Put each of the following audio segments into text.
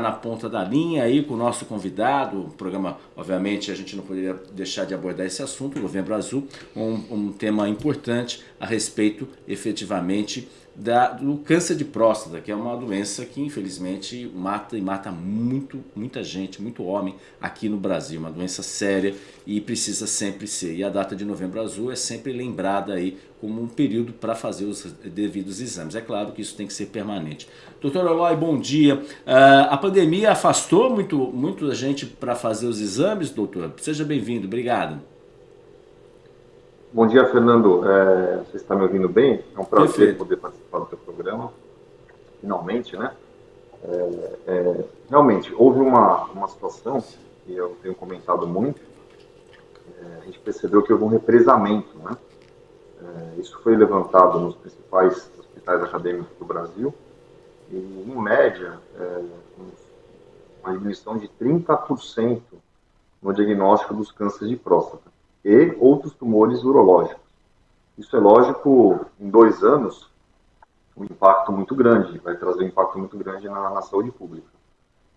na ponta da linha aí com o nosso convidado, o programa, obviamente, a gente não poderia deixar de abordar esse assunto, Novembro Azul, um, um tema importante a respeito, efetivamente, da, do câncer de próstata, que é uma doença que infelizmente mata e mata muito, muita gente, muito homem aqui no Brasil, uma doença séria e precisa sempre ser. E a data de Novembro Azul é sempre lembrada aí como um período para fazer os devidos exames. É claro que isso tem que ser permanente. Doutor Eloy, bom dia. Uh, a pandemia afastou muito, muito a gente para fazer os exames, doutor? Seja bem-vindo, obrigado. Bom dia, Fernando. É, você está me ouvindo bem? É um prazer Perfeito. poder participar do seu programa, finalmente, né? É, é, realmente, houve uma, uma situação que eu tenho comentado muito, é, a gente percebeu que houve um represamento, né? É, isso foi levantado nos principais hospitais acadêmicos do Brasil, e, em média, é, uma diminuição de 30% no diagnóstico dos cânceres de próstata e outros tumores urológicos. Isso é lógico, em dois anos, um impacto muito grande, vai trazer um impacto muito grande na, na saúde pública.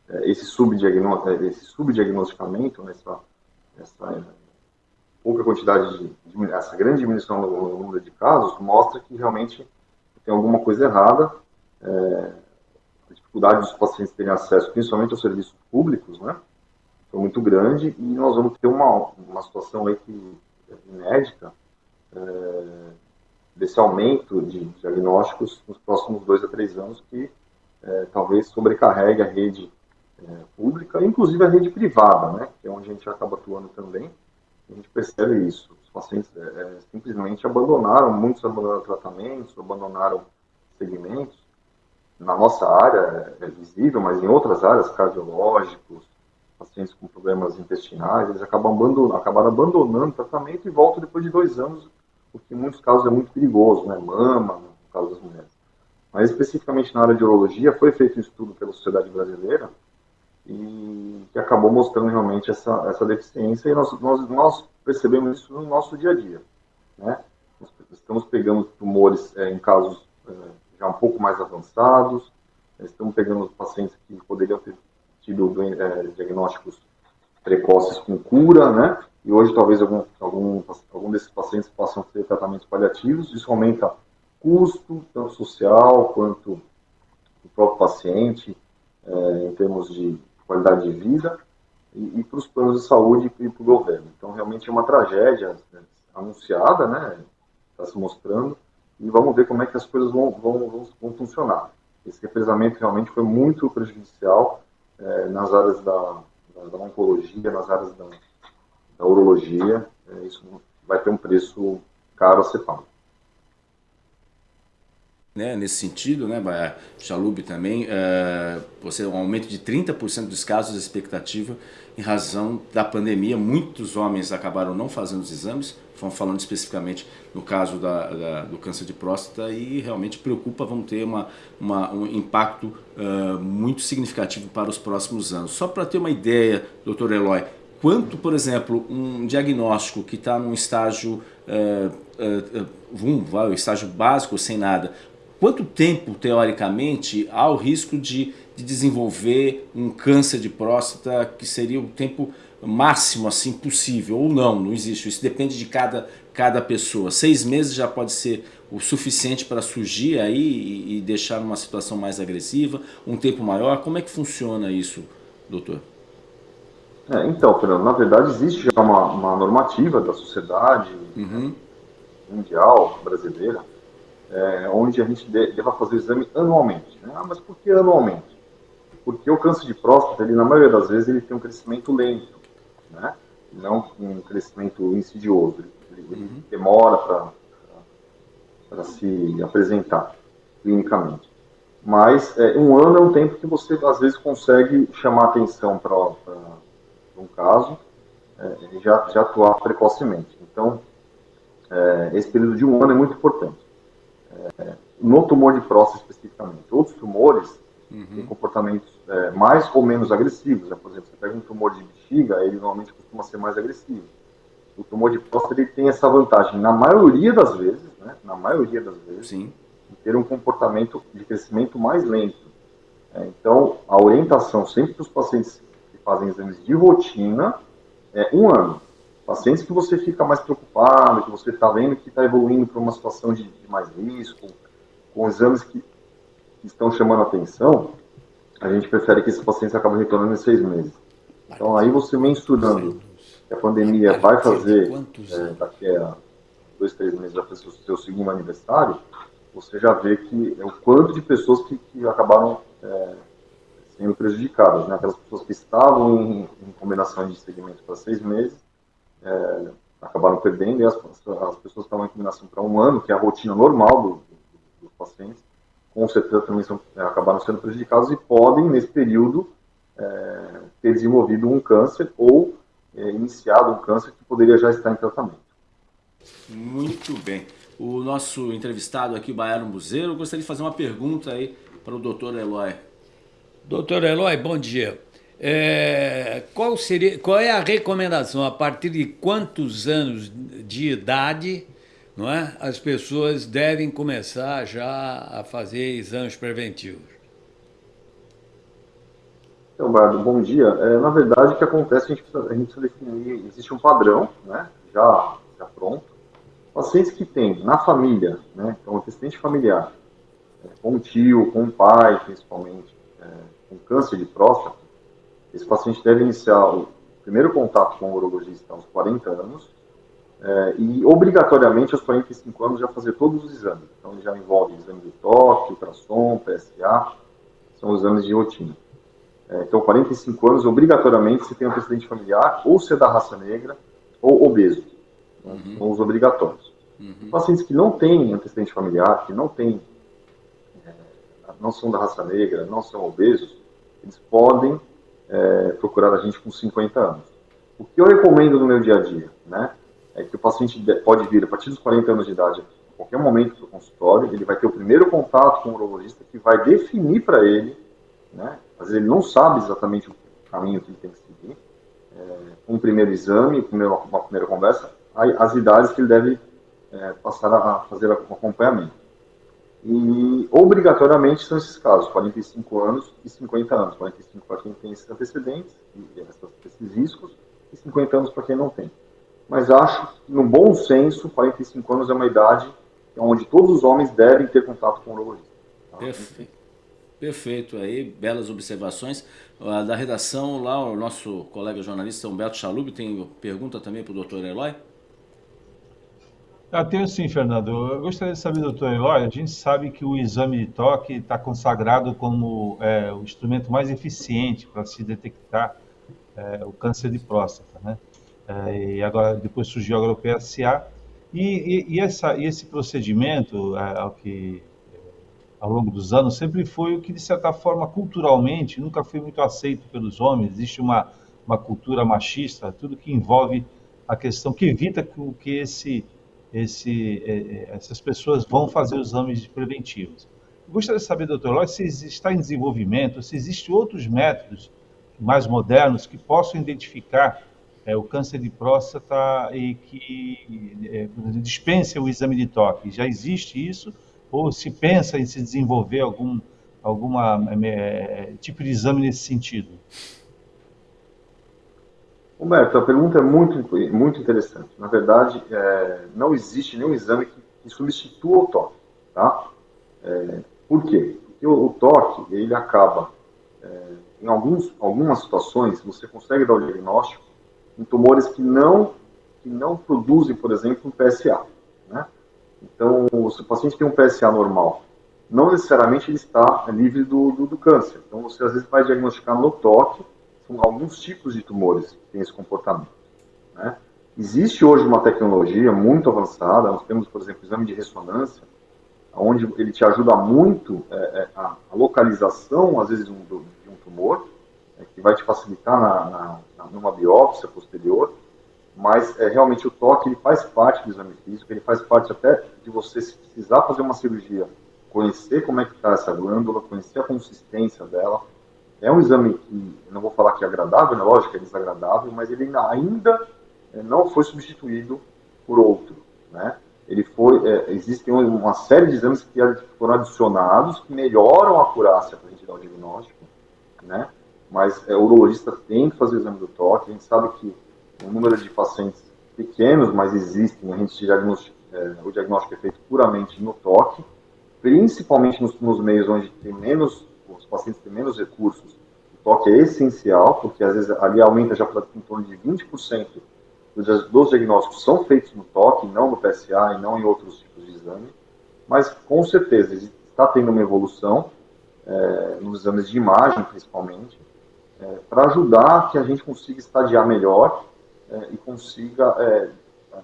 É, esse, subdiagnó é, esse subdiagnosticamento, nessa, essa pouca quantidade de, de, essa grande diminuição no, número de casos, mostra que realmente tem alguma coisa errada. É, a dificuldade dos pacientes terem acesso, principalmente aos serviços públicos, né? foi muito grande e nós vamos ter uma, uma situação aí que é inédita é, desse aumento de diagnósticos nos próximos dois a três anos que é, talvez sobrecarregue a rede é, pública, inclusive a rede privada, né, que é onde a gente acaba atuando também. A gente percebe isso. Os pacientes é, é, simplesmente abandonaram, muitos abandonaram tratamentos, abandonaram segmentos. Na nossa área é visível, mas em outras áreas, cardiológicos, pacientes com problemas intestinais, eles acabam abandonando, acabaram abandonando o tratamento e voltam depois de dois anos, o que em muitos casos é muito perigoso, né? Mama, no caso das mulheres. Mas especificamente na área de urologia, foi feito um estudo pela Sociedade Brasileira e que acabou mostrando realmente essa, essa deficiência e nós, nós, nós percebemos isso no nosso dia a dia, né? Nós estamos pegando tumores é, em casos é, já um pouco mais avançados, estamos pegando pacientes que poderiam ter tido é, diagnósticos precoces com cura, né? E hoje talvez algum, algum, algum desses pacientes possam ter tratamentos paliativos. Isso aumenta custo, tanto social quanto do próprio paciente, é, em termos de qualidade de vida, e, e para os planos de saúde e para o governo. Então, realmente é uma tragédia né, anunciada, né? Está se mostrando, e vamos ver como é que as coisas vão, vão, vão, vão funcionar. Esse represamento realmente foi muito prejudicial é, nas áreas da, da, oncologia, nas áreas da, da urologia, é, isso vai ter um preço caro a ser pago. Né, nesse sentido, né, Chalub também, é, você um aumento de 30% dos casos de expectativa em razão da pandemia. Muitos homens acabaram não fazendo os exames, falando especificamente no caso da, da, do câncer de próstata e realmente preocupa, vamos ter uma, uma um impacto uh, muito significativo para os próximos anos. Só para ter uma ideia, doutor Eloy, quanto, por exemplo, um diagnóstico que está num estágio, uh, uh, um, estágio básico, sem nada, quanto tempo, teoricamente, há o risco de, de desenvolver um câncer de próstata que seria o tempo máximo assim possível, ou não, não existe, isso depende de cada, cada pessoa. Seis meses já pode ser o suficiente para surgir aí e, e deixar numa situação mais agressiva, um tempo maior, como é que funciona isso, doutor? É, então, Fernando, na verdade existe já uma, uma normativa da sociedade uhum. mundial brasileira, é, onde a gente deva fazer o exame anualmente. Né? Ah, mas por que anualmente? Porque o câncer de próstata, ele, na maioria das vezes, ele tem um crescimento lento né? não um crescimento insidioso. Ele, ele uhum. demora para se apresentar clinicamente. Mas é, um ano é um tempo que você, às vezes, consegue chamar atenção para um caso é, e já, já atuar precocemente. Então, é, esse período de um ano é muito importante. É, no tumor de próstata, especificamente. Outros tumores uhum. têm comportamentos é, mais ou menos agressivos. Né? Por exemplo, você pega um tumor de bexiga, ele normalmente costuma ser mais agressivo. O tumor de próstata ele tem essa vantagem, na maioria das vezes, né? na maioria das vezes, Sim. de ter um comportamento de crescimento mais lento. É, então, a orientação sempre para os pacientes que fazem exames de rotina é um ano. Pacientes que você fica mais preocupado, que você está vendo que está evoluindo para uma situação de, de, mais risco, com exames que, que estão chamando atenção, a gente prefere que esses pacientes acabem retornando em seis meses. Então, aí você mensurando que a pandemia vai fazer, é, daqui a dois, três meses, vai fazer o seu segundo aniversário, você já vê que é o quanto de pessoas que, que acabaram é, sendo prejudicadas. Né? Aquelas pessoas que estavam em, em combinação de segmentos para seis meses, é, acabaram perdendo, e as, as pessoas que estavam em combinação para um ano, que é a rotina normal do, do, dos pacientes, com certeza também são, é, acabaram sendo prejudicados e podem, nesse período, é, ter desenvolvido um câncer ou é, iniciado um câncer que poderia já estar em tratamento. Muito bem. O nosso entrevistado aqui, o Baiano Buzeiro, gostaria de fazer uma pergunta aí para o doutor Eloy. Doutor Eloy, bom dia. É, qual, seria, qual é a recomendação? A partir de quantos anos de idade não é, as pessoas devem começar já a fazer exames preventivos? Então, Bardo, bom dia. É, na verdade, o que acontece, a gente, precisa, a gente precisa definir, existe um padrão, né, já, já pronto. Pacientes que têm na família, né, então antecedente familiar, é, com um tio, com um pai, principalmente, é, com câncer de próstata, esse paciente deve iniciar o primeiro contato com o urologista aos 40 anos é, e, obrigatoriamente, aos 45 anos já fazer todos os exames. Então, já envolve exame de toque, ultrassom, PSA, são exames de rotina. É, então, 45 anos, obrigatoriamente, se tem um antecedente familiar, ou se é da raça negra, ou obeso. Uhum. São os obrigatórios. Uhum. Pacientes que não têm antecedente familiar, que não têm, é, não são da raça negra, não são obesos, eles podem é, procurar a gente com 50 anos. O que eu recomendo no meu dia a dia, né, é que o paciente pode vir a partir dos 40 anos de idade, a qualquer momento para o consultório, ele vai ter o primeiro contato com o urologista que vai definir para ele, né, às vezes ele não sabe exatamente o caminho que ele tem que seguir, é, um primeiro exame, uma primeira conversa, as idades que ele deve é, passar a fazer o acompanhamento. E obrigatoriamente são esses casos, 45 anos e 50 anos. 45 para quem tem esses antecedentes, esses riscos, e 50 anos para quem não tem. Mas acho que, no bom senso, 45 anos é uma idade onde todos os homens devem ter contato com o urologista. Tá? Perfeito. Perfeito, aí, belas observações. Da redação, lá, o nosso colega jornalista Humberto Chalub tem pergunta também para o doutor Eloy? Ah, tenho sim, Fernando. Eu gostaria de saber, doutor Eloy, a gente sabe que o exame de toque está consagrado como é, o instrumento mais eficiente para se detectar é, o câncer de próstata, né? É, e agora, depois surgiu o PSA. E, e, e, essa, e esse procedimento, é, ao que ao longo dos anos, sempre foi o que, de certa forma, culturalmente, nunca foi muito aceito pelos homens. Existe uma, uma cultura machista, tudo que envolve a questão que evita que, que esse esse, é, é, essas pessoas vão fazer os exames preventivos. Gostaria de saber, doutor Eloy, se está em desenvolvimento, se existem outros métodos mais modernos que possam identificar é, o câncer de próstata e que é, dispensem o exame de toque. Já existe isso? Ou se pensa em se desenvolver algum alguma é, tipo de exame nesse sentido? Humberto, a pergunta é muito, muito interessante. Na verdade, é, não existe nenhum exame que, que, substitua o toque. Tá? É, por quê? Porque o, o toque, ele acaba, é, em alguns, algumas situações, você consegue dar o diagnóstico em tumores que não, que não produzem, por exemplo, um PSA. Né? Então, se o paciente tem um PSA normal, não necessariamente ele está livre do, do, do câncer. Então, você às vezes vai diagnosticar no toque são alguns tipos de tumores que têm esse comportamento. Né? Existe hoje uma tecnologia muito avançada, nós temos, por exemplo, o exame de ressonância, onde ele te ajuda muito é, é, a, localização, às vezes, de um tumor, é, que vai te facilitar na, na, numa biópsia posterior, mas é, realmente o toque ele faz parte do exame físico, ele faz parte até de você, se precisar fazer uma cirurgia, conhecer como é que está essa glândula, conhecer a consistência dela, é um exame que, não vou falar que é agradável, né? lógico, é desagradável, mas ele ainda eh, não foi substituído por outro, né? ele foi, é, existem uma série de exames que foram adicionados que melhoram a acurácia para a gente dar o diagnóstico, né? Mas é, o urologista tem que fazer o exame do toque. A gente sabe que o número de pacientes pequenos, mas existem, a gente diagnóstico, é, o diagnóstico é feito puramente no toque, principalmente nos, nos meios onde tem menos, os pacientes têm menos recursos. O toque é essencial, porque às vezes ali aumenta já em torno de 20% dos diagnósticos são feitos no toque, não no PSA e não em outros tipos de exame, mas com certeza está tendo uma evolução é, nos exames de imagem, principalmente, é, para ajudar que a gente consiga estadiar melhor é, e consiga,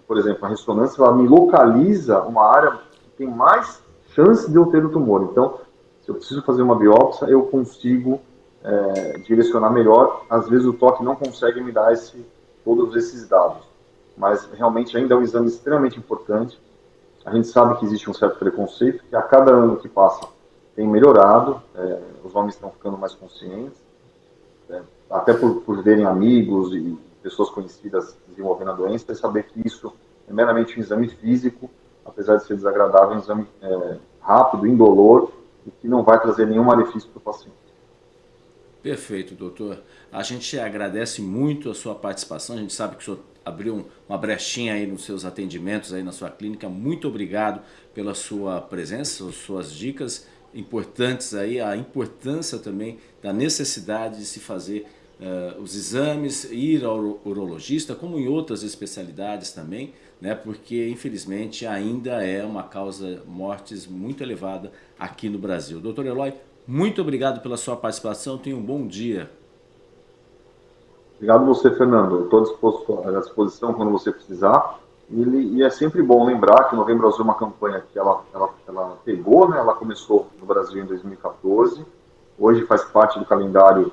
por exemplo, a ressonância ela me localiza uma área que tem mais chance de eu ter o tumor. Então, se eu preciso fazer uma biópsia, eu consigo é, direcionar melhor. Às vezes o toque não consegue me dar esse todos esses dados. Mas realmente ainda é um exame extremamente importante. A gente sabe que existe um certo preconceito, que a cada ano que passa tem melhorado, é, os homens estão ficando mais conscientes, é, até por, por verem amigos e pessoas conhecidas desenvolvendo a doença, e saber que isso é meramente um exame físico, apesar de ser desagradável, é um exame é, rápido, indolor, e que não vai trazer nenhum malefício para o paciente. Perfeito, doutor. A gente agradece muito a sua participação, a gente sabe que o senhor abriu uma brechinha aí nos seus atendimentos aí na sua clínica. Muito obrigado pela sua presença, suas dicas importantes aí, a importância também da necessidade de se fazer uh, os exames, ir ao urologista, como em outras especialidades também, né, porque infelizmente ainda é uma causa mortes muito elevada aqui no Brasil. Doutor Eloy, muito obrigado pela sua participação, tenha um bom dia. Obrigado você, Fernando. Estou à disposição quando você precisar. E, é sempre bom lembrar que o Novembro Azul é uma campanha que ela, ela, ela pegou, né? ela começou no Brasil em 2014, hoje faz parte do calendário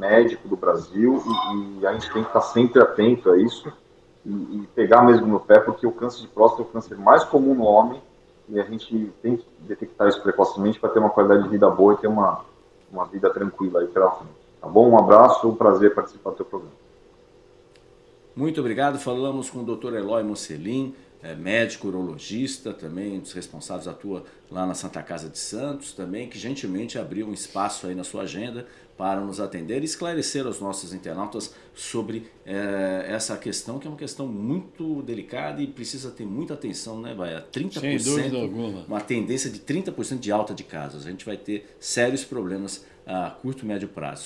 médico do Brasil e, e, a gente tem que estar sempre atento a isso e, e, pegar mesmo no pé, porque o câncer de próstata é o câncer mais comum no homem e a gente tem que detectar isso precocemente para ter uma qualidade de vida boa e ter uma, uma vida tranquila aí pela frente. Tá bom? Um abraço, um prazer participar do teu programa. Muito obrigado. Falamos com o Dr. Eloy Mocelin, é médico urologista, também um dos responsáveis, atua lá na Santa Casa de Santos, também, que gentilmente abriu um espaço aí na sua agenda para nos atender e esclarecer aos nossos internautas sobre é, essa questão, que é uma questão muito delicada e precisa ter muita atenção, né, Baia? 30%, Sem dúvida alguma. uma tendência de 30% de alta de casos. A gente vai ter sérios problemas a curto e médio prazo.